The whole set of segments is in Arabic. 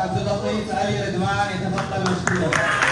عبد اللطيف علي الادمان يتفضل مشكورا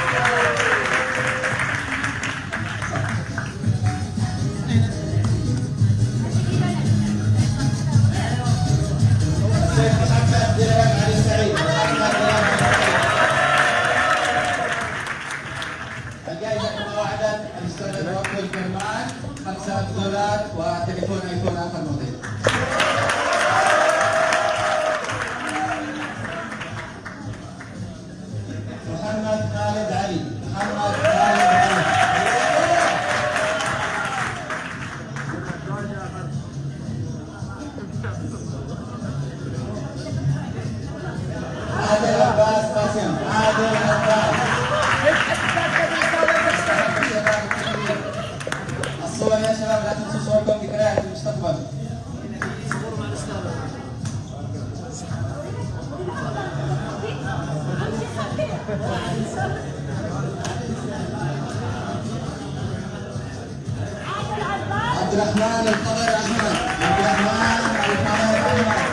عبد الرحمن الخضر أحمد. عبد الرحمن الخضر أحمد.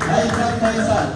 فيصل فيصل.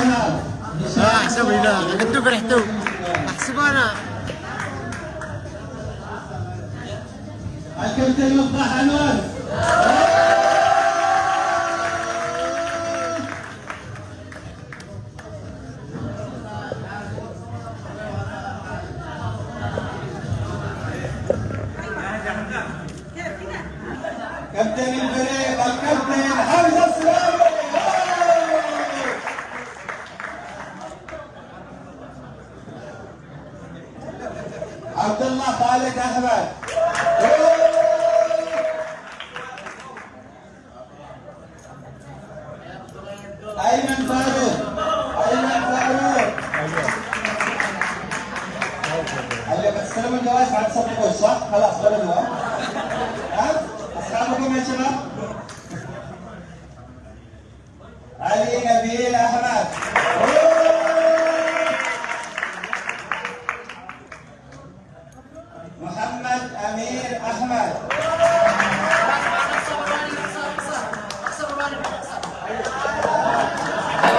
آه حسب لا قدو فرحتو احسب أنا. الكابتن مصباح انوار كابتن الفريق الكابتن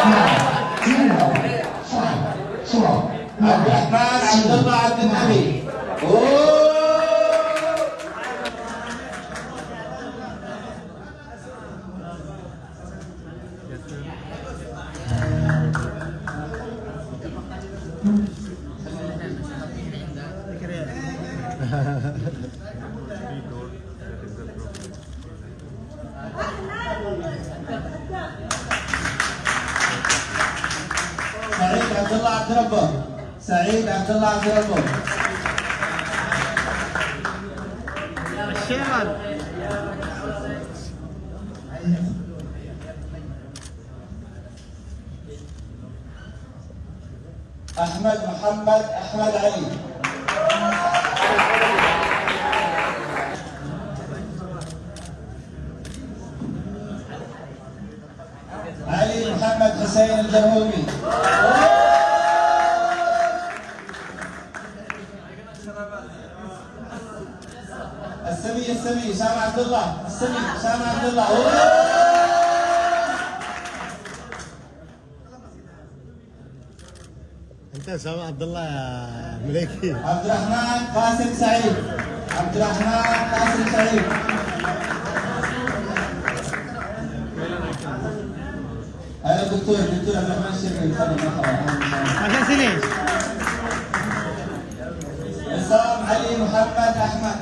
Nah, Abdullah Abdul Nabi. سعيد عبد الله عبد ربه. سعيد عبد الله عبد ربه. الشيمان أحمد محمد أحمد علي. علي محمد حسين الجهومي السمي السمي سامع عبد الله السمي سامع عبد الله أنت سامع عبد الله يا مليكي. عبد الرحمن قاسم سعيد. عبد الرحمن قاسم سعيد. هذا الدكتور الدكتور عبد الرحمن تفضل مرحبا سنين عصام علي محمد أحمد.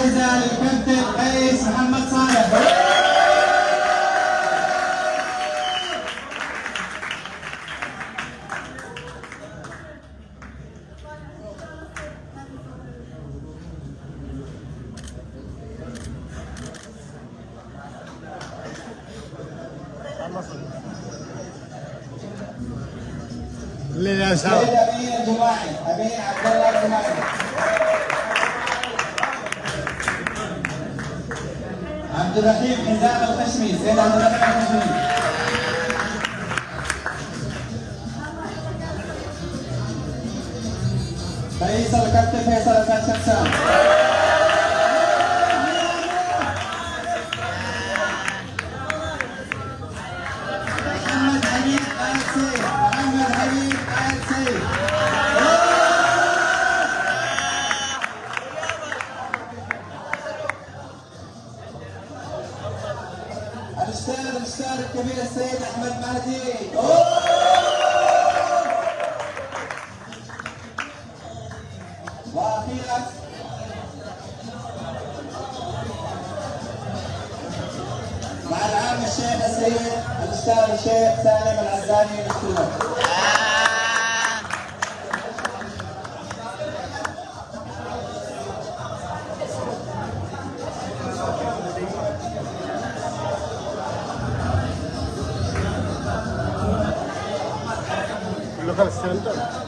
الجائزة للكابتن قيس محمد صالح. الجماعي امين عبد الله الجماعي. عبد الرحيم حزام الخشمي سيد عبد الرحيم الخشمي فيصل الاستاذ الكبير السيد أحمد مهدي. وأخيرا مع العام الشيخ السيد الأستاذ الشيخ سالم العزاني مشكور Center.